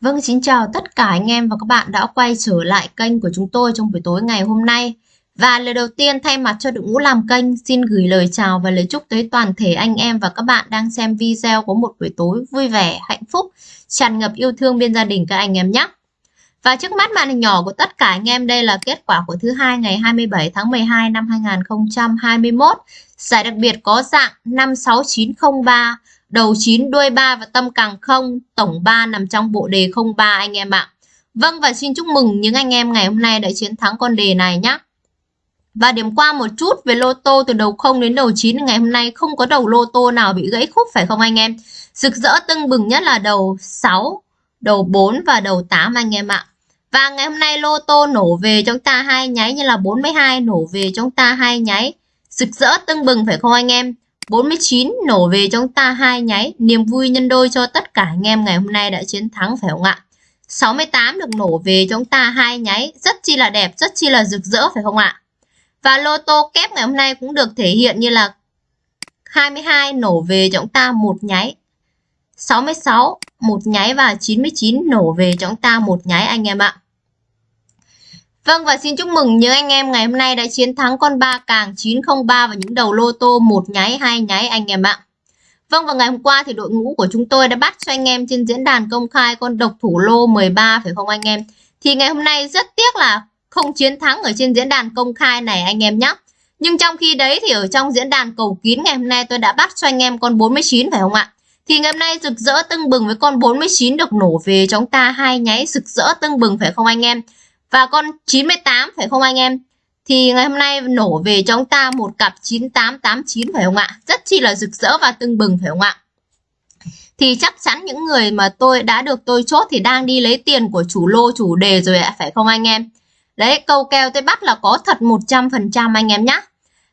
Vâng, xin chào tất cả anh em và các bạn đã quay trở lại kênh của chúng tôi trong buổi tối ngày hôm nay. Và lời đầu tiên thay mặt cho đội ngũ làm kênh xin gửi lời chào và lời chúc tới toàn thể anh em và các bạn đang xem video có một buổi tối vui vẻ, hạnh phúc, tràn ngập yêu thương bên gia đình các anh em nhé. Và trước mắt màn hình nhỏ của tất cả anh em đây là kết quả của thứ hai ngày 27 tháng 12 năm 2021. Giải đặc biệt có dạng 56903 đầu 9 đuôi 3 và tâm càng không, tổng 3 nằm trong bộ đề 03 anh em ạ. Vâng và xin chúc mừng những anh em ngày hôm nay đã chiến thắng con đề này nhé. Và điểm qua một chút về lô tô từ đầu 0 đến đầu 9 ngày hôm nay không có đầu lô tô nào bị gãy khúc phải không anh em? Rực rỡ tưng bừng nhất là đầu 6, đầu 4 và đầu 8 anh em ạ. Và ngày hôm nay lô tô nổ về chúng ta hai nháy như là 42 nổ về chúng ta hai nháy. Rực rỡ tưng bừng phải không anh em? 49 nổ về trong ta hai nháy, niềm vui nhân đôi cho tất cả anh em ngày hôm nay đã chiến thắng phải không ạ? 68 được nổ về trong ta hai nháy, rất chi là đẹp, rất chi là rực rỡ phải không ạ? Và lô tô kép ngày hôm nay cũng được thể hiện như là 22 nổ về chúng ta một nháy. 66 một nháy và 99 nổ về chúng ta một nháy anh em ạ. Vâng và xin chúc mừng những anh em ngày hôm nay đã chiến thắng con ba càng 903 và những đầu lô tô một nháy, hai nháy anh em ạ. Vâng và ngày hôm qua thì đội ngũ của chúng tôi đã bắt cho anh em trên diễn đàn công khai con độc thủ lô 13 phải không anh em? Thì ngày hôm nay rất tiếc là không chiến thắng ở trên diễn đàn công khai này anh em nhé. Nhưng trong khi đấy thì ở trong diễn đàn cầu kín ngày hôm nay tôi đã bắt cho anh em con 49 phải không ạ? Thì ngày hôm nay rực rỡ tưng bừng với con 49 được nổ về chúng ta, hai nháy rực rỡ tưng bừng, phải không anh em? Và con 98 phải không anh em? Thì ngày hôm nay nổ về cho chúng ta một cặp 9889 phải không ạ? Rất chi là rực rỡ và tưng bừng phải không ạ? Thì chắc chắn những người mà tôi đã được tôi chốt thì đang đi lấy tiền của chủ lô chủ đề rồi ạ, phải không anh em? Đấy, câu kèo tôi bắt là có thật 100% anh em nhé.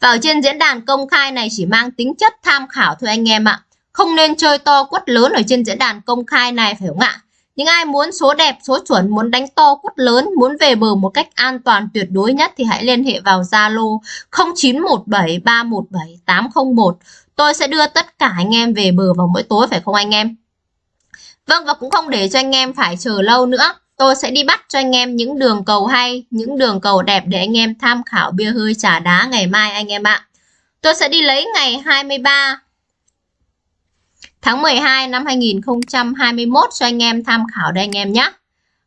Và ở trên diễn đàn công khai này chỉ mang tính chất tham khảo thôi anh em ạ. Không nên chơi to quất lớn ở trên diễn đàn công khai này phải không ạ? Những ai muốn số đẹp, số chuẩn, muốn đánh to quất lớn, muốn về bờ một cách an toàn tuyệt đối nhất thì hãy liên hệ vào Zalo 0917317801. Tôi sẽ đưa tất cả anh em về bờ vào mỗi tối phải không anh em? Vâng và cũng không để cho anh em phải chờ lâu nữa. Tôi sẽ đi bắt cho anh em những đường cầu hay, những đường cầu đẹp để anh em tham khảo bia hơi trà đá ngày mai anh em ạ. Tôi sẽ đi lấy ngày 23 tháng 12 năm 2021 cho anh em tham khảo đây anh em nhé.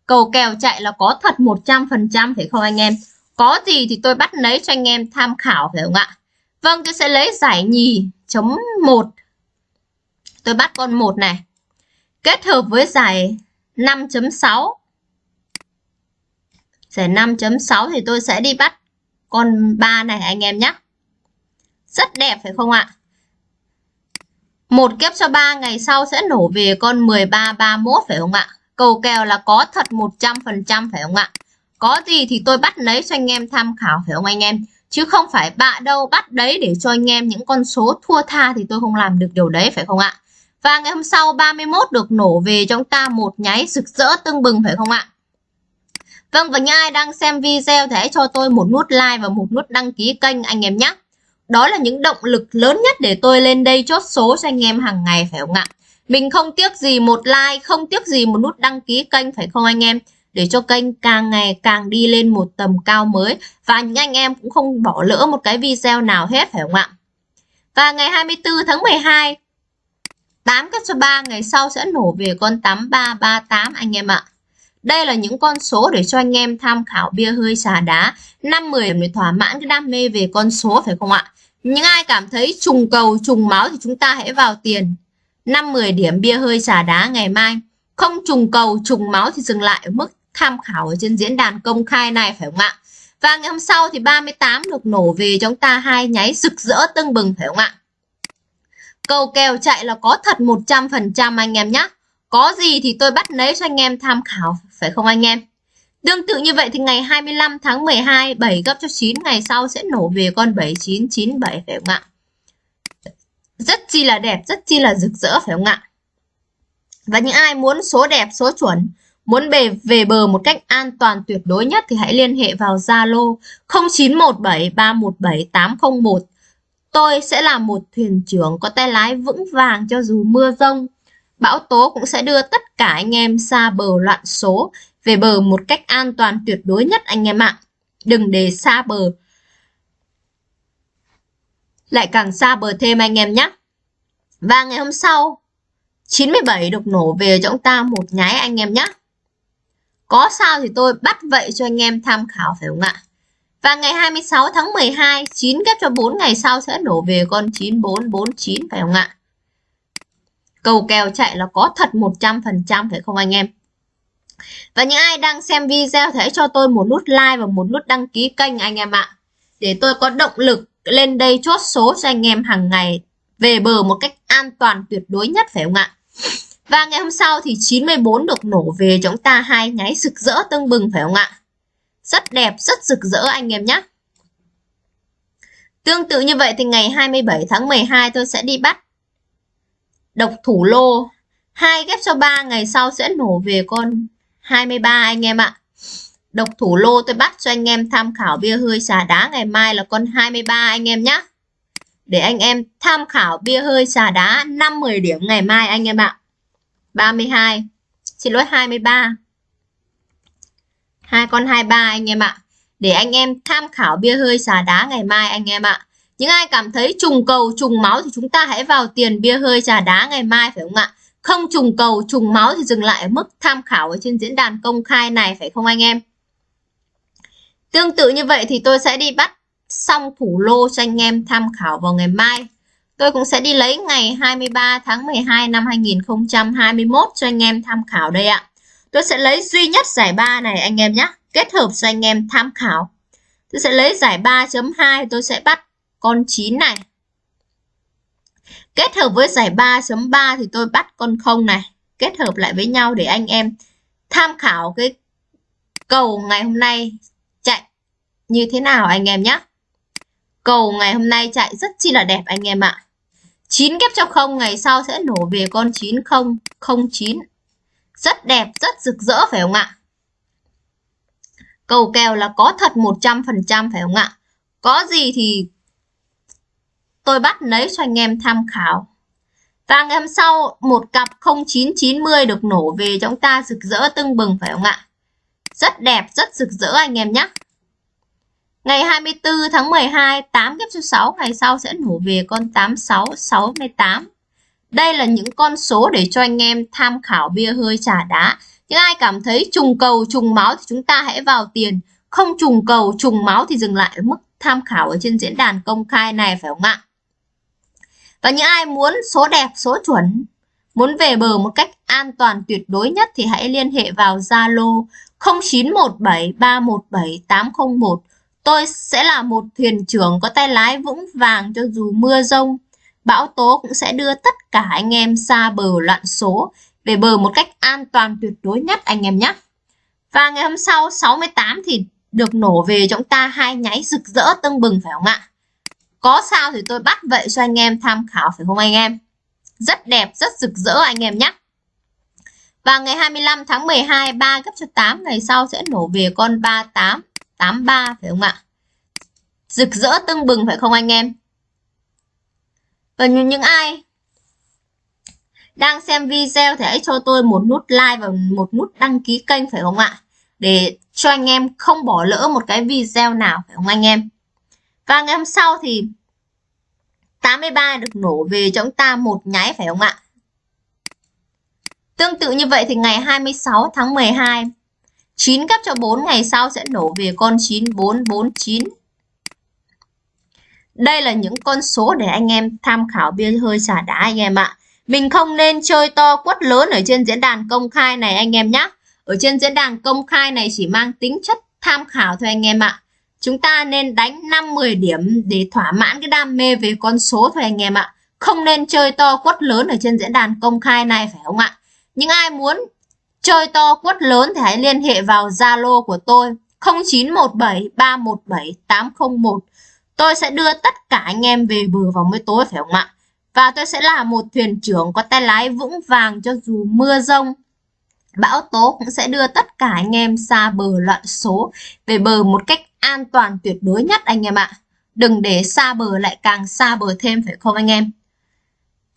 Cầu kèo chạy là có thật 100% phải không anh em? Có gì thì tôi bắt lấy cho anh em tham khảo phải không ạ? Vâng, tôi sẽ lấy giải nhì chấm 1. Tôi bắt con 1 này. Kết hợp với giải 5.6. Giải 5.6 thì tôi sẽ đi bắt con 3 này anh em nhé. Rất đẹp phải không ạ? Một kép cho 3 ngày sau sẽ nổ về con 1331 phải không ạ? Cầu kèo là có thật 100% phải không ạ? Có gì thì tôi bắt lấy cho anh em tham khảo phải không anh em? Chứ không phải bạ đâu bắt đấy để cho anh em những con số thua tha thì tôi không làm được điều đấy phải không ạ? Và ngày hôm sau 31 được nổ về trong ta một nháy rực rỡ tưng bừng phải không ạ? Vâng và những ai đang xem video thì hãy cho tôi một nút like và một nút đăng ký kênh anh em nhé. Đó là những động lực lớn nhất để tôi lên đây chốt số cho anh em hàng ngày phải không ạ? Mình không tiếc gì một like, không tiếc gì một nút đăng ký kênh phải không anh em? Để cho kênh càng ngày càng đi lên một tầm cao mới và những anh em cũng không bỏ lỡ một cái video nào hết phải không ạ? Và ngày 24 tháng 12 8 cách cho 3 ngày sau sẽ nổ về con 8338 anh em ạ. Đây là những con số để cho anh em tham khảo bia hơi xà đá 5-10 để thỏa mãn cái đam mê về con số phải không ạ? Những ai cảm thấy trùng cầu, trùng máu thì chúng ta hãy vào tiền 5-10 điểm bia hơi xà đá ngày mai. Không trùng cầu, trùng máu thì dừng lại ở mức tham khảo ở trên diễn đàn công khai này phải không ạ? Và ngày hôm sau thì 38 được nổ về chúng ta hai nháy rực rỡ tưng bừng phải không ạ? Cầu kèo chạy là có thật 100% anh em nhé. Có gì thì tôi bắt lấy cho anh em tham khảo phải không anh em? Tương tự như vậy thì ngày 25 tháng 12 7 gấp cho 9 ngày sau sẽ nổ về con 7997 phải không ạ? Rất chi là đẹp, rất chi là rực rỡ phải không ạ? Và những ai muốn số đẹp, số chuẩn, muốn về về bờ một cách an toàn tuyệt đối nhất thì hãy liên hệ vào Zalo 0917317801. Tôi sẽ là một thuyền trưởng có tay lái vững vàng cho dù mưa rông, bão tố cũng sẽ đưa tất cả anh em xa bờ loạn số về bờ một cách an toàn tuyệt đối nhất anh em ạ. Đừng để xa bờ. Lại càng xa bờ thêm anh em nhé. Và ngày hôm sau 97 được nổ về cho chúng ta một nháy anh em nhé. Có sao thì tôi bắt vậy cho anh em tham khảo phải không ạ? Và ngày 26 tháng 12, 9 ghép cho 4 ngày sau sẽ nổ về con 9449 phải không ạ? Cầu kèo chạy là có thật 100% phải không anh em? Và những ai đang xem video thì hãy cho tôi một nút like và một nút đăng ký kênh anh em ạ. Để tôi có động lực lên đây chốt số cho anh em hàng ngày về bờ một cách an toàn tuyệt đối nhất phải không ạ? Và ngày hôm sau thì 94 được nổ về chúng ta hai nháy rực rỡ tưng bừng phải không ạ? Rất đẹp, rất rực rỡ anh em nhé. Tương tự như vậy thì ngày 27 tháng 12 tôi sẽ đi bắt độc thủ lô. hai ghép cho 3 ngày sau sẽ nổ về con 23 anh em ạ. Độc thủ lô tôi bắt cho anh em tham khảo bia hơi xà đá ngày mai là con 23 anh em nhé. Để anh em tham khảo bia hơi xà đá 5-10 điểm ngày mai anh em ạ. 32. Xin lỗi 23. Hai con 23 anh em ạ. Để anh em tham khảo bia hơi xà đá ngày mai anh em ạ. Những ai cảm thấy trùng cầu, trùng máu thì chúng ta hãy vào tiền bia hơi trà đá ngày mai, phải không ạ? Không trùng cầu, trùng máu thì dừng lại ở mức tham khảo ở trên diễn đàn công khai này, phải không anh em? Tương tự như vậy thì tôi sẽ đi bắt xong thủ lô cho anh em tham khảo vào ngày mai. Tôi cũng sẽ đi lấy ngày 23 tháng 12 năm 2021 cho anh em tham khảo đây ạ. Tôi sẽ lấy duy nhất giải 3 này anh em nhé. Kết hợp cho anh em tham khảo. Tôi sẽ lấy giải 3.2 tôi sẽ bắt con 9 này. Kết hợp với giải 3.3 thì tôi bắt con 0 này. Kết hợp lại với nhau để anh em tham khảo cái cầu ngày hôm nay chạy như thế nào anh em nhé. Cầu ngày hôm nay chạy rất chi là đẹp anh em ạ. 9 ghép cho 0 ngày sau sẽ nổ về con 9009. Rất đẹp, rất rực rỡ phải không ạ? Cầu kèo là có thật 100% phải không ạ? Có gì thì tôi bắt lấy cho anh em tham khảo. Và ngày hôm sau một cặp 0990 được nổ về cho chúng ta rực rỡ tưng bừng phải không ạ? Rất đẹp, rất rực rỡ anh em nhé. Ngày 24 tháng 12, 8 kép số 6 ngày sau sẽ nổ về con 8668. Đây là những con số để cho anh em tham khảo bia hơi trà đá. Những ai cảm thấy trùng cầu, trùng máu thì chúng ta hãy vào tiền. Không trùng cầu, trùng máu thì dừng lại ở mức tham khảo ở trên diễn đàn công khai này phải không ạ? Và những ai muốn số đẹp, số chuẩn, muốn về bờ một cách an toàn tuyệt đối nhất thì hãy liên hệ vào Zalo 0917317801. Tôi sẽ là một thuyền trưởng có tay lái vững vàng cho dù mưa rông. Bão tố cũng sẽ đưa tất cả anh em xa bờ loạn số về bờ một cách an toàn tuyệt đối nhất anh em nhé. Và ngày hôm sau 68 thì được nổ về chúng ta hai nháy rực rỡ tưng bừng phải không ạ? Có sao thì tôi bắt vậy cho anh em tham khảo phải không anh em? Rất đẹp, rất rực rỡ anh em nhé. Và ngày 25 tháng 12, 3 gấp cho 8 ngày sau sẽ nổ về con 38, 83 phải không ạ? Rực rỡ tưng bừng phải không anh em? Và những ai đang xem video thì hãy cho tôi một nút like và một nút đăng ký kênh phải không ạ? Để cho anh em không bỏ lỡ một cái video nào phải không anh em? Và ngày hôm sau thì 83 được nổ về cho chúng ta một nháy, phải không ạ? Tương tự như vậy thì ngày 26 tháng 12 9 cấp cho 4 ngày sau sẽ nổ về con 9449. Đây là những con số để anh em tham khảo bia hơi xả đá anh em ạ. Mình không nên chơi to quất lớn ở trên diễn đàn công khai này anh em nhé. Ở trên diễn đàn công khai này chỉ mang tính chất tham khảo thôi anh em ạ chúng ta nên đánh 5-10 điểm để thỏa mãn cái đam mê về con số thôi anh em ạ. Không nên chơi to quất lớn ở trên diễn đàn công khai này, phải không ạ? Những ai muốn chơi to quất lớn thì hãy liên hệ vào Zalo của tôi 0917 317 801. Tôi sẽ đưa tất cả anh em về bờ vào mới tối, phải không ạ? Và tôi sẽ là một thuyền trưởng có tay lái vững vàng cho dù mưa rông. Bão tố cũng sẽ đưa tất cả anh em xa bờ loạn số về bờ một cách an toàn tuyệt đối nhất anh em ạ. Đừng để xa bờ lại càng xa bờ thêm, phải không anh em?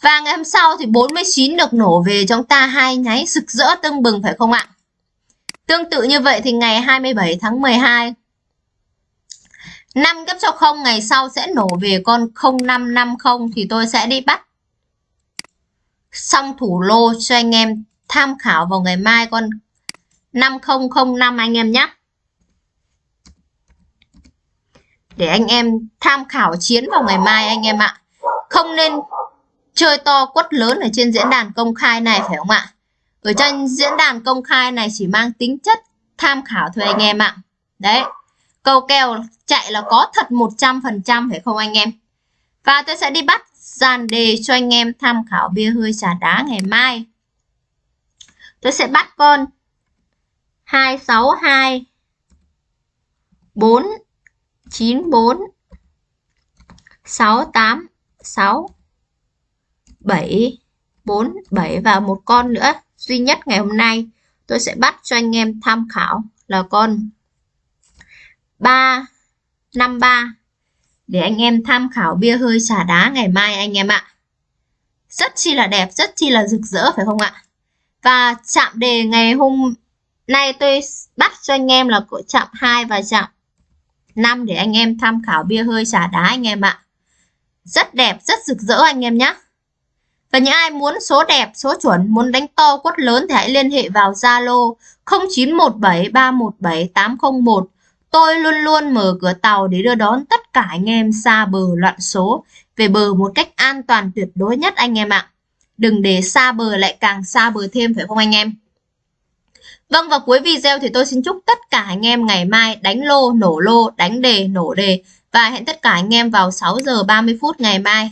Và ngày hôm sau thì 49 được nổ về chúng ta hai nháy rực rỡ tưng bừng, phải không ạ? Tương tự như vậy thì ngày 27 tháng 12 5 gấp cho 0 ngày sau sẽ nổ về con 0550 thì tôi sẽ đi bắt xong thủ lô cho anh em tham khảo vào ngày mai con 5005 anh em nhé. Để anh em tham khảo chiến vào ngày mai anh em ạ. Không nên chơi to quất lớn ở trên diễn đàn công khai này phải không ạ? Ở trên diễn đàn công khai này chỉ mang tính chất tham khảo thôi anh em ạ. Đấy, câu kèo chạy là có thật 100% phải không anh em? Và tôi sẽ đi bắt dàn đề cho anh em tham khảo bia hơi trà đá ngày mai. Tôi sẽ bắt con 262 4 94 686 7 4 7 và một con nữa duy nhất ngày hôm nay tôi sẽ bắt cho anh em tham khảo là con 3 53 để anh em tham khảo bia hơi trà đá ngày mai anh em ạ. Rất chi là đẹp, rất chi là rực rỡ phải không ạ? Và chạm đề ngày hôm nay tôi bắt cho anh em là chạm 2 và chạm 5 để anh em tham khảo bia hơi trà đá anh em ạ. Rất đẹp, rất rực rỡ anh em nhé. Và những ai muốn số đẹp, số chuẩn, muốn đánh to quất lớn thì hãy liên hệ vào Zalo 0917317801 Tôi luôn luôn mở cửa tàu để đưa đón tất cả anh em xa bờ loạn số về bờ một cách an toàn tuyệt đối nhất anh em ạ. Đừng để xa bờ lại càng xa bờ thêm phải không anh em? Vâng và cuối video thì tôi xin chúc tất cả anh em ngày mai đánh lô, nổ lô, đánh đề, nổ đề và hẹn tất cả anh em vào 6 giờ 30 phút ngày mai.